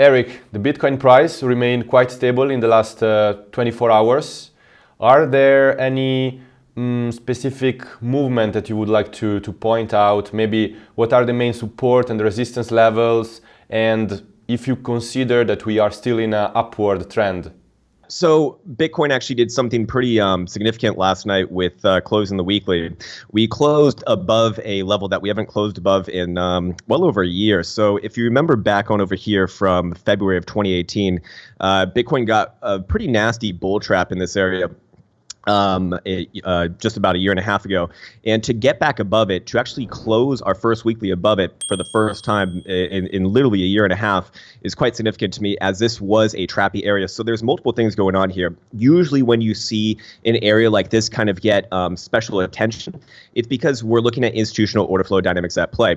Eric, the Bitcoin price remained quite stable in the last uh, 24 hours. Are there any um, specific movement that you would like to, to point out? Maybe what are the main support and resistance levels? And if you consider that we are still in an upward trend? So Bitcoin actually did something pretty um, significant last night with uh, closing the weekly. We closed above a level that we haven't closed above in um, well over a year. So if you remember back on over here from February of 2018, uh, Bitcoin got a pretty nasty bull trap in this area um, uh, just about a year and a half ago. And to get back above it, to actually close our first weekly above it for the first time in, in literally a year and a half is quite significant to me as this was a trappy area. So there's multiple things going on here. Usually when you see an area like this kind of get um, special attention, it's because we're looking at institutional order flow dynamics at play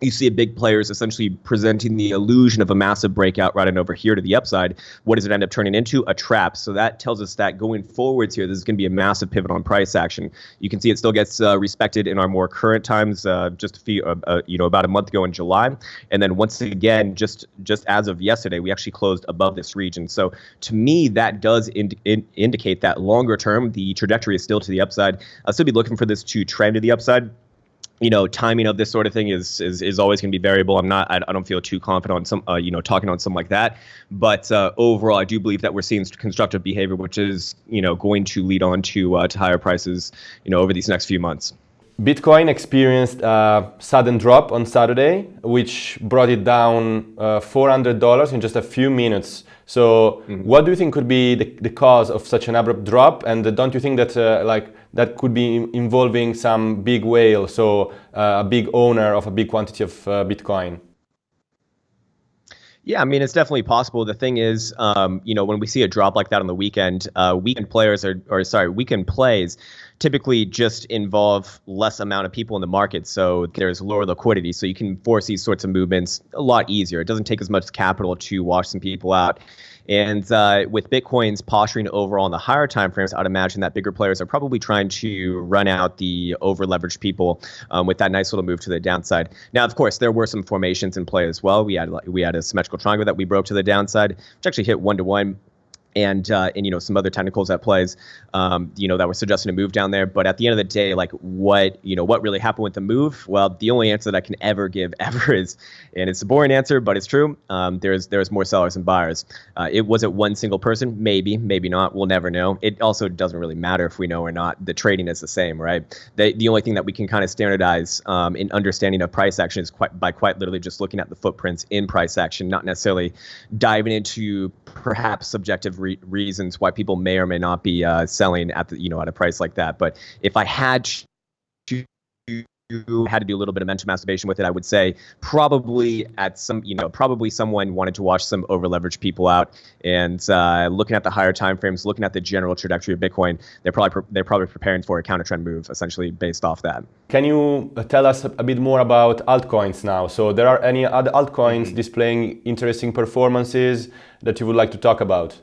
you see a big players essentially presenting the illusion of a massive breakout right over here to the upside. What does it end up turning into? A trap. So that tells us that going forwards here, this is going to be a massive pivot on price action. You can see it still gets uh, respected in our more current times, uh, just a few, uh, uh you know, about a month ago in July, and then once again, just just as of yesterday, we actually closed above this region. So to me, that does ind- in- indicate that longer term, the trajectory is still to the upside. I'll still be looking for this to trend to the upside you know, timing of this sort of thing is is, is always going to be variable. I'm not, I, I don't feel too confident on some, uh, you know, talking on something like that. But uh, overall, I do believe that we're seeing constructive behavior, which is, you know, going to lead on to uh, to higher prices, you know, over these next few months. Bitcoin experienced a sudden drop on Saturday, which brought it down uh, $400 in just a few minutes. So, mm-hmm. what do you think could be the, the, cause of such an abrupt drop? And don't you think that uh, like that could be involving some big whale, so uh, a big owner of a big quantity of uh, Bitcoin? Yeah, I mean, it's definitely possible. The thing is, um, you know, when we see a drop like that on the weekend, uh, weekend players are, or sorry, weekend plays typically just involve less amount of people in the market. So there's lower liquidity. So you can force these sorts of movements a lot easier. It doesn't take as much capital to wash some people out. And uh, with Bitcoin's posturing overall in the higher time frames, I'd imagine that bigger players are probably trying to run out the over leveraged people um, with that nice little move to the downside. Now, of course, there were some formations in play as well. We had we had a symmetrical triangle that we broke to the downside, which actually hit one to one and uh, and you know some other technicals at plays, um, you know that were suggesting a move down there. But at the end of the day, like what you know what really happened with the move? Well, the only answer that I can ever give ever is, and it's a boring answer, but it's true. Um, there's there's more sellers than buyers. Uh, it was it one single person? Maybe, maybe not. We'll never know. It also doesn't really matter if we know or not. The trading is the same, right? The the only thing that we can kind of standardize um, in understanding of price action is quite by quite literally just looking at the footprints in price action, not necessarily diving into perhaps subjective re- reasons why people may or may not be uh, selling at the you know at a price like that. But if I had to had to do a little bit of mental masturbation with it, I would say probably at some, you know, probably someone wanted to watch some over leveraged people out and uh, looking at the higher time frames, looking at the general trajectory of Bitcoin, they're probably they're probably preparing for a counter trend move, essentially based off that. Can you uh, tell us a bit more about altcoins now? So there are any other altcoins mm-hmm. displaying interesting performances that you would like to talk about?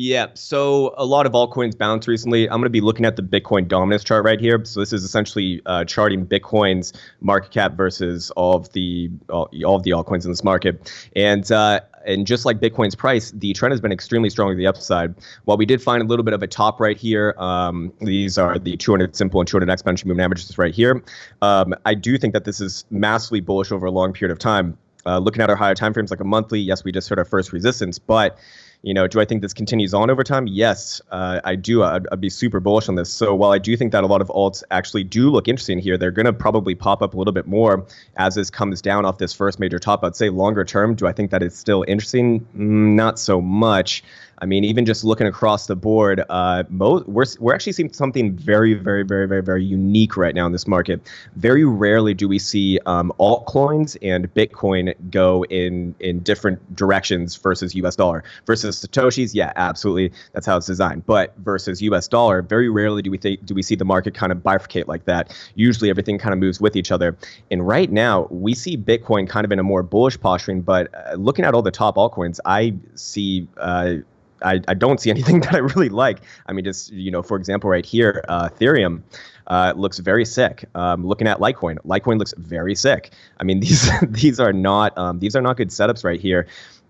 Yeah, so a lot of altcoins bounced recently. I'm going to be looking at the Bitcoin dominance chart right here. So this is essentially uh, charting Bitcoin's market cap versus all of the all, all of the altcoins in this market. And uh, and just like Bitcoin's price, the trend has been extremely strong to the upside. While we did find a little bit of a top right here, um, these are the 200 simple and 200 exponential moving averages right here. Um, I do think that this is massively bullish over a long period of time. Uh, looking at our higher time frames, like a monthly, yes, we just hit our first resistance, but you know, do I think this continues on over time? Yes, uh, I do. I'd, I'd, be super bullish on this. So while I do think that a lot of alts actually do look interesting here, they're going to probably pop up a little bit more as this comes down off this first major top. I'd say longer term, do I think that it's still interesting? Mm, not so much. I mean, even just looking across the board, uh, we're, we're actually seeing something very, very, very, very, very unique right now in this market. Very rarely do we see um, altcoins and Bitcoin go in in different directions versus US dollar. Versus Satoshis, yeah, absolutely, that's how it's designed. But versus US dollar, very rarely do we think do we see the market kind of bifurcate like that. Usually everything kind of moves with each other. And right now, we see Bitcoin kind of in a more bullish posturing, but uh, looking at all the top altcoins, I see uh, I, I don't see anything that I really like. I mean, just you know, for example, right here, uh, Ethereum uh, looks very sick. Um, looking at Litecoin, Litecoin looks very sick. I mean, these these are not um, these are not good setups right here.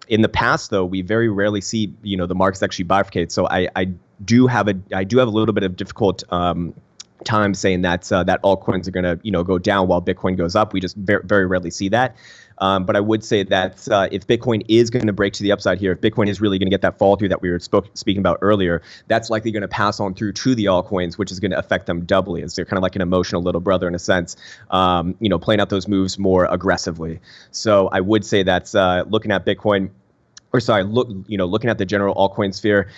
In the past, though, we very rarely see you know the markets actually bifurcate. So I, I do have a I do have a little bit of difficult um, time saying that uh, that altcoins are going to you know go down while Bitcoin goes up. We just very, very rarely see that. Um, but I would say that uh, if Bitcoin is going to break to the upside here, if Bitcoin is really going to get that fall through that we were spoke, speaking about earlier, that's likely going to pass on through to the altcoins, which is going to affect them doubly, as they're kind of like an emotional little brother in a sense, um, you know, playing out those moves more aggressively. So I would say that uh, looking at Bitcoin or sorry, look, you know, looking at the general altcoin sphere,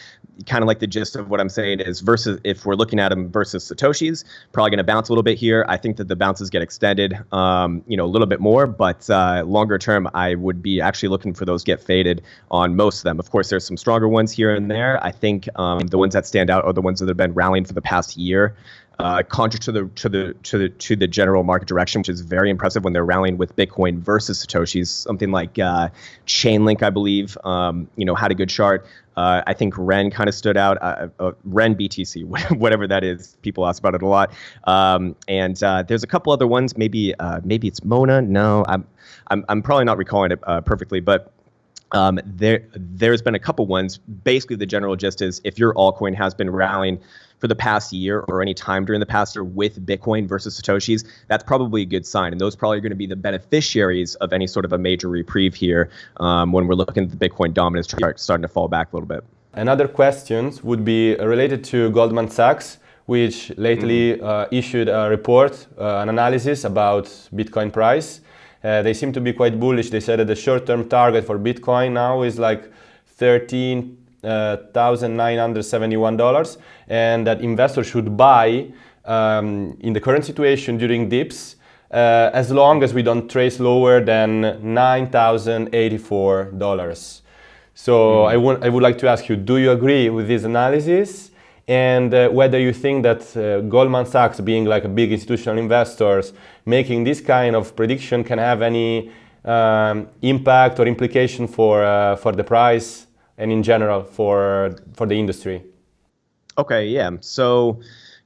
kind of like the gist of what I'm saying is versus if we're looking at them versus Satoshis, probably going to bounce a little bit here. I think that the bounces get extended, um, you know, a little bit more, but uh, longer term, I would be actually looking for those get faded on most of them. Of course, there's some stronger ones here and there. I think um, the ones that stand out are the ones that have been rallying for the past year uh, contrary to the to the to the to the general market direction, which is very impressive when they're rallying with Bitcoin versus Satoshis. Something like uh, Chainlink, I believe, um, you know, had a good chart. Uh, I think Ren kind of stood out. Uh, uh, Ren BTC, whatever that is, people ask about it a lot. Um, and uh, there's a couple other ones. Maybe maybe it's Mona. No, I'm I'm, I'm probably not recalling it perfectly, but um, there, there's been a couple ones. Basically, the general gist is if your altcoin has been rallying for the past year or any time during the past year with Bitcoin versus Satoshis, that's probably a good sign. And those probably are going to be the beneficiaries of any sort of a major reprieve here um, when we're looking at the Bitcoin dominance chart starting to fall back a little bit. Another question would be related to Goldman Sachs, which lately mm-hmm. uh, issued a report, uh, an analysis about Bitcoin price. Uh, they seem to be quite bullish. They said that the short-term target for Bitcoin now is like 13 $1,971 and that investors should buy um, in the current situation during dips uh, as long as we don't trace lower than $9,084. So mm. I, I would like to ask you, do you agree with this analysis? And uh, whether you think that uh, Goldman Sachs, being like a big institutional investors, making this kind of prediction can have any um, impact or implication for, uh, for the price and in general for for the industry? Okay, yeah. So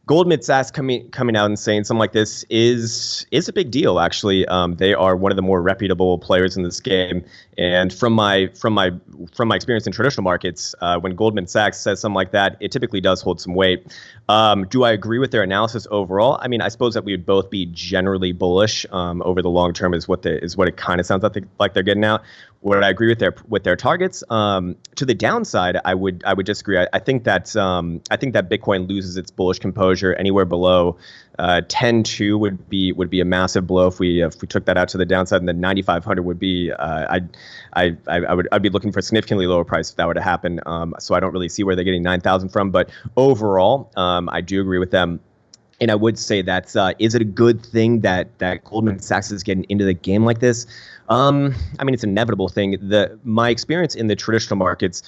Goldman Sachs coming coming out and saying something like this is is a big deal. Actually, um, they are one of the more reputable players in this game. And from my from my from my experience in traditional markets, uh, when Goldman Sachs says something like that, it typically does hold some weight. Um, do I agree with their analysis overall? I mean, I suppose that we would both be generally bullish um, over the long term. Is what the is what it kind of sounds like, they, like they're getting out would I agree with their with their targets? Um, to the downside, I would I would disagree. I, I think that um, I think that Bitcoin loses its bullish composure anywhere below uh, 10.2 would be would be a massive blow if we if we took that out to the downside, and then 9,500 would be uh, I I I would I'd be looking for a significantly lower price if that were to happen. Um, so I don't really see where they're getting 9,000 from, but overall, um, I do agree with them. And I would say that's uh, is it a good thing that that Goldman Sachs is getting into the game like this? Um, I mean, it's an inevitable thing. The my experience in the traditional markets,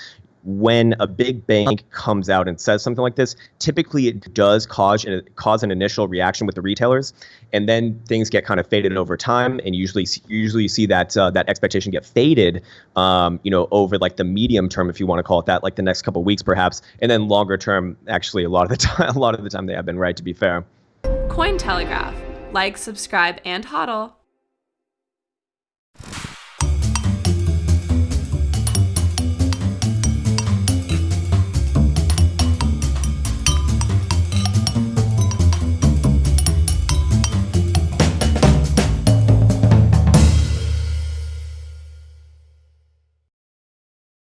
when a big bank comes out and says something like this, typically it does cause cause an initial reaction with the retailers, and then things get kind of faded over time. And usually, usually you see that uh, that expectation get faded, um, you know, over like the medium term, if you want to call it that, like the next couple weeks perhaps, and then longer term, actually a lot of the time, a lot of the time they have been right. To be fair. Cointelegraph, like, subscribe, and hodl.